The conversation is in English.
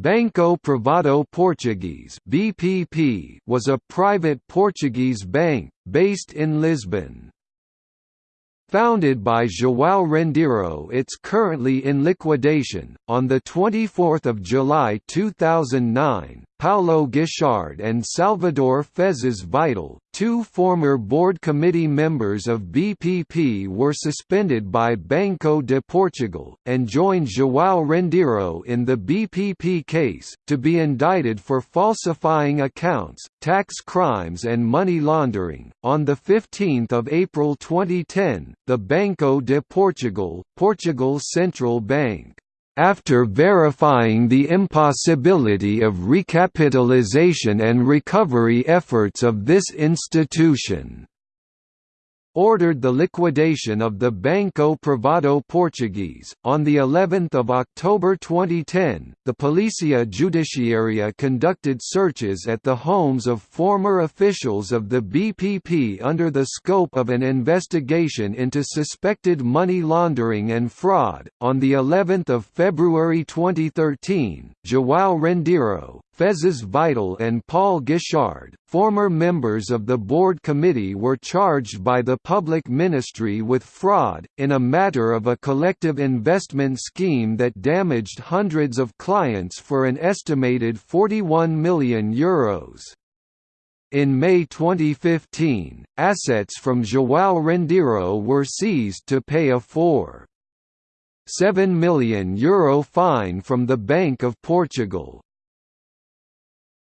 Banco Privado Português (BPP) was a private Portuguese bank based in Lisbon. Founded by João Rendeiro it's currently in liquidation. On 24 July 2009, Paulo Guichard and Salvador Fezas Vital, two former board committee members of BPP were suspended by Banco de Portugal, and joined João Rendeiro in the BPP case, to be indicted for falsifying accounts, tax crimes and money laundering. On 15 April 2010, the Banco de Portugal, Portugal's central bank, after verifying the impossibility of recapitalization and recovery efforts of this institution ordered the liquidation of the Banco Privado Portuguese. On the 11th of October 2010, the Polícia Judiciária conducted searches at the homes of former officials of the BPP under the scope of an investigation into suspected money laundering and fraud. On the 11th of February 2013, João Rendeiro, Fezas Vital and Paul Guichard, former members of the board committee were charged by the public ministry with fraud, in a matter of a collective investment scheme that damaged hundreds of clients for an estimated €41 million. Euros. In May 2015, assets from João Rendeiro were seized to pay a 4. €7 million Euro fine from the Bank of Portugal.